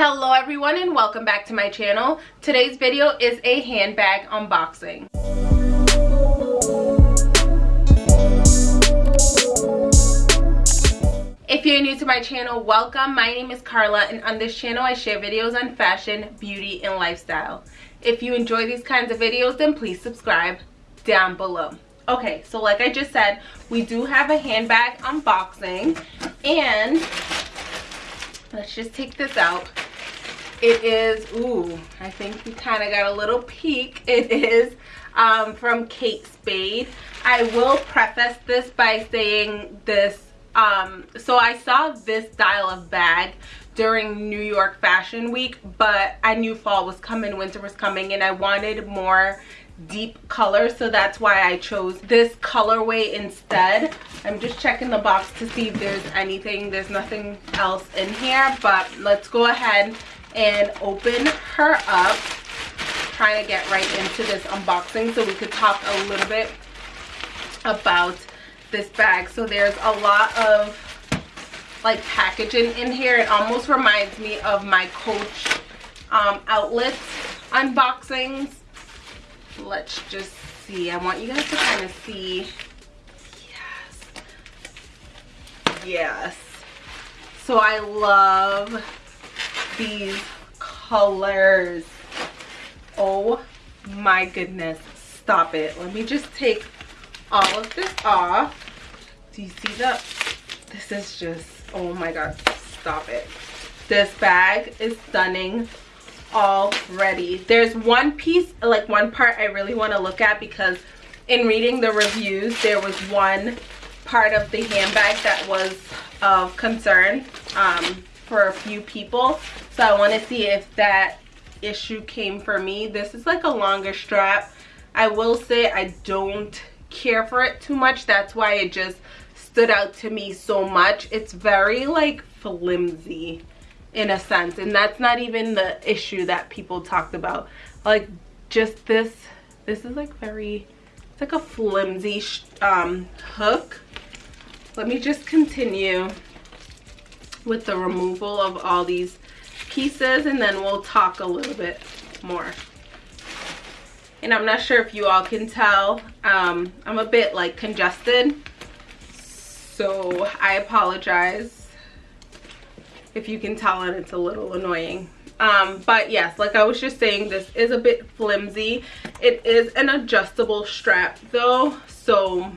Hello everyone and welcome back to my channel. Today's video is a handbag unboxing. If you're new to my channel, welcome. My name is Carla and on this channel I share videos on fashion, beauty, and lifestyle. If you enjoy these kinds of videos, then please subscribe down below. Okay, so like I just said, we do have a handbag unboxing and let's just take this out it is ooh i think you kind of got a little peek. It is um, from kate spade. I will preface this by saying this um, so i saw this style of bag during new york fashion week but i knew fall was coming winter was coming and i wanted more deep color so that's why i chose this colorway instead. I'm just checking the box to see if there's anything there's nothing else in here but let's go ahead and open her up. Trying to get right into this unboxing so we could talk a little bit about this bag. So there's a lot of like packaging in here. It almost reminds me of my coach um, outlets unboxings. Let's just see. I want you guys to kind of see. Yes. Yes. So i love these colors. Oh my goodness. Stop it. Let me just take all of this off. Do you see that this is just oh my god. Stop it. This bag is stunning already. There's one piece like one part i really want to look at because in reading the reviews there was one part of the handbag that was of concern. Um, for a few people. So i want to see if that issue came for me. This is like a longer strap. I will say i don't care for it too much. That's why it just stood out to me so much. It's very like flimsy in a sense and that's not even the issue that people talked about. Like just this this is like very it's like a flimsy um hook. Let me just continue with the removal of all these pieces and then we'll talk a little bit more. And i'm not sure if you all can tell um, i'm a bit like congested so i apologize if you can tell and it's a little annoying. Um, but yes like i was just saying this is a bit flimsy. It is an adjustable strap though so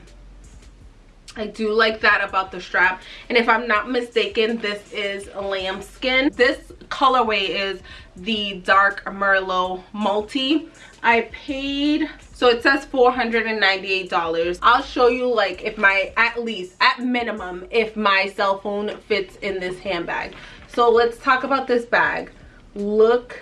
I do like that about the strap. And if I'm not mistaken, this is lambskin. This colorway is the dark Merlot Multi. I paid, so it says $498. I'll show you like if my, at least, at minimum, if my cell phone fits in this handbag. So let's talk about this bag. Look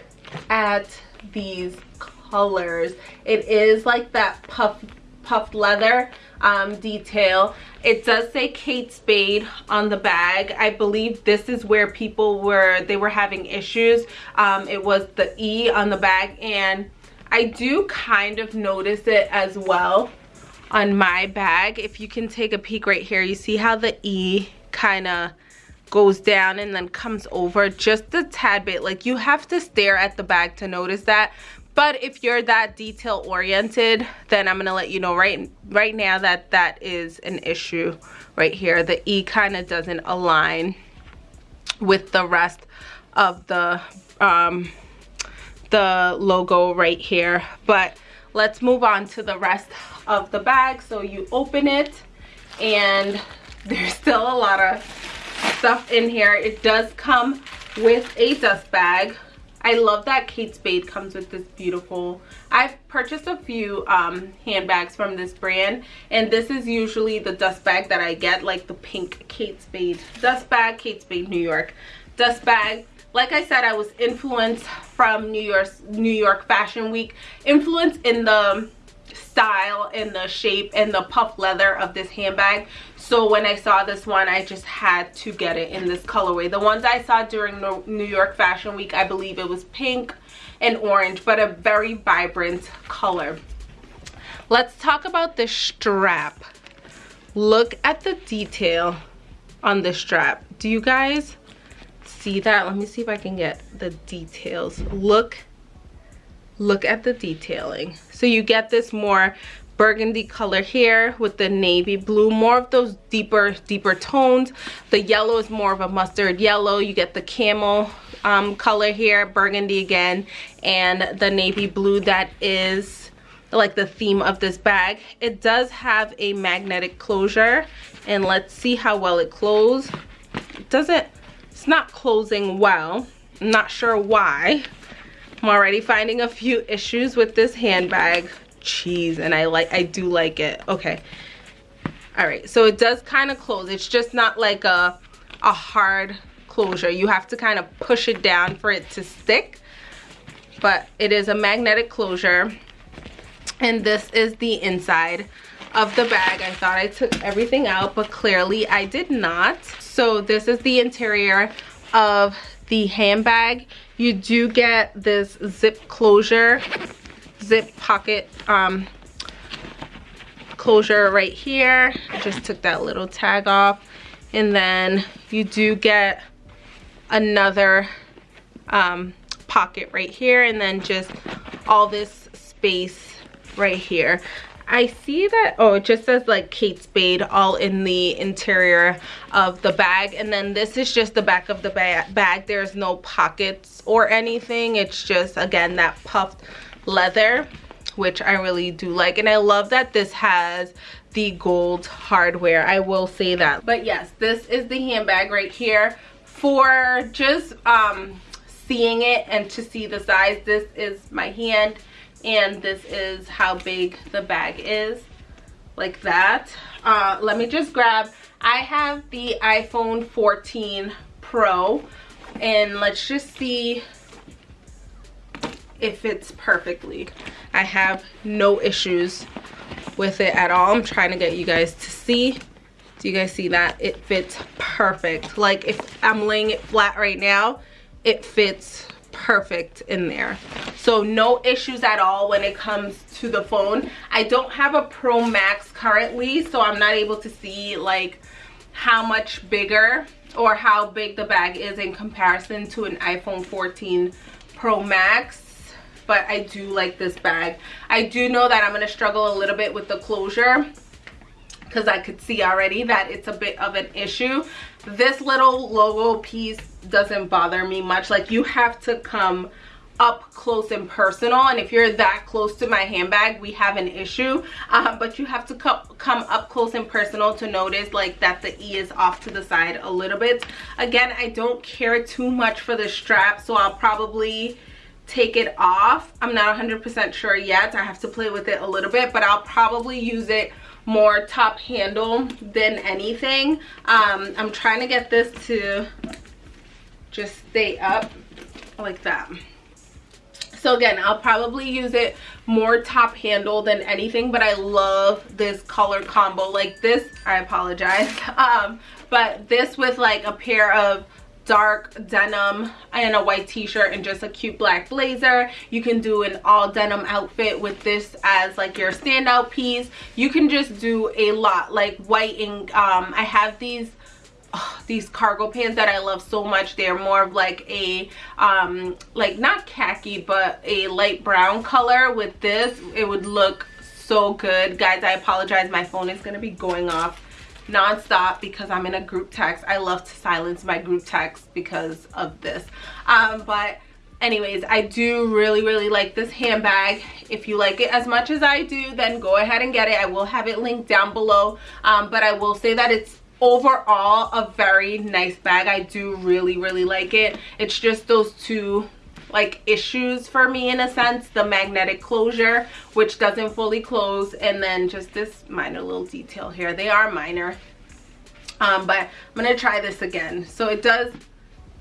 at these colors. It is like that puff, puffed leather um, detail. It does say Kate Spade on the bag. I believe this is where people were, they were having issues. Um, it was the E on the bag and I do kind of notice it as well on my bag. If you can take a peek right here, you see how the E kind of goes down and then comes over just a tad bit like you have to stare at the bag to notice that but if you're that detail oriented then i'm gonna let you know right right now that that is an issue right here. The e kind of doesn't align with the rest of the um the logo right here. But let's move on to the rest of the bag. So you open it and there's still a lot of stuff in here. It does come with a dust bag I love that Kate Spade comes with this beautiful, I've purchased a few um, handbags from this brand and this is usually the dust bag that I get like the pink Kate Spade dust bag, Kate Spade New York dust bag. Like I said, I was influenced from New York, New York Fashion Week, influenced in the style and the shape and the puff leather of this handbag. So when i saw this one i just had to get it in this colorway. The ones i saw during new york fashion week i believe it was pink and orange but a very vibrant color. Let's talk about the strap. Look at the detail on the strap. Do you guys see that? Let me see if i can get the details. Look look at the detailing. So you get this more burgundy color here with the navy blue more of those deeper deeper tones. The yellow is more of a mustard yellow. You get the camel um, color here burgundy again and the navy blue that is like the theme of this bag. It does have a magnetic closure and let's see how well it closes it doesn't it's not closing well. I'm not sure why i'm already finding a few issues with this handbag. Cheese and I like I do like it. Okay. All right so it does kind of close. It's just not like a a hard closure. You have to kind of push it down for it to stick but it is a magnetic closure. And this is the inside of the bag. I thought I took everything out but clearly I did not. So this is the interior of the handbag you do get this zip closure zip pocket um, closure right here. Just took that little tag off. And then you do get another um, pocket right here and then just all this space right here. I see that, oh, it just says like Kate Spade all in the interior of the bag. And then this is just the back of the ba bag. There's no pockets or anything. It's just, again, that puffed leather which I really do like and I love that this has the gold hardware I will say that but yes this is the handbag right here for just um seeing it and to see the size this is my hand and this is how big the bag is like that. Uh let me just grab I have the iPhone 14 Pro and let's just see it fits perfectly. I have no issues with it at all. I'm trying to get you guys to see. Do you guys see that? It fits perfect. Like if i'm laying it flat right now it fits perfect in there so no issues at all when it comes to the phone i don't have a pro max currently so i'm not able to see like how much bigger or how big the bag is in comparison to an iphone 14 pro max but I do like this bag. I do know that I'm going to struggle a little bit with the closure because I could see already that it's a bit of an issue. This little logo piece doesn't bother me much. Like you have to come up close and personal and if you're that close to my handbag we have an issue uh, but you have to come come up close and personal to notice like that the e is off to the side a little bit again i don't care too much for the strap so i'll probably take it off i'm not 100 percent sure yet i have to play with it a little bit but i'll probably use it more top handle than anything. Um i'm trying to get this to just stay up like that. So again i'll probably use it more top handle than anything but i love this color combo. Like this i apologize. Um but this with like a pair of dark denim and a white t-shirt and just a cute black blazer you can do an all denim outfit with this as like your standout piece you can just do a lot like white and um i have these Oh, these cargo pants that I love so much. They're more of like a, um, like not khaki, but a light brown color. With this, it would look so good. Guys, I apologize. My phone is going to be going off non-stop because I'm in a group text. I love to silence my group text because of this. Um, but anyways, I do really, really like this handbag. If you like it as much as I do, then go ahead and get it. I will have it linked down below. Um, but I will say that it's overall a very nice bag. I do really, really like it. It's just those two like issues for me in a sense. The magnetic closure which doesn't fully close. And then just this minor little detail here. They are minor. Um, but i'm gonna try this again. So it does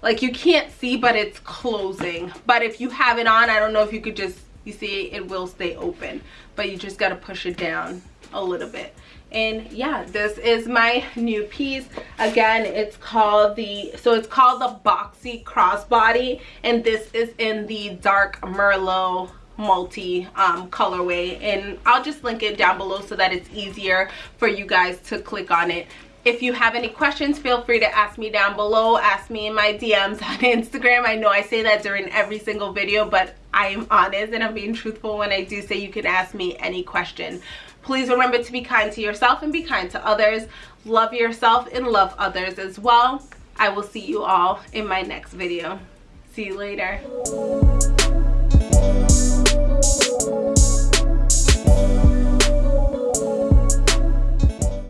like you can't see but it's closing. But if you have it on i don't know if you could just you see it will stay open. But you just got to push it down a little bit and yeah this is my new piece. Again it's called the so it's called the boxy crossbody and this is in the dark merlot multi um, colorway. And I'll just link it down below so that it's easier for you guys to click on it. If you have any questions feel free to ask me down below. Ask me in my dms on instagram. I know i say that during every single video but i am honest and i'm being truthful when i do say you can ask me any question. Please remember to be kind to yourself and be kind to others. Love yourself and love others as well. I will see you all in my next video. See you later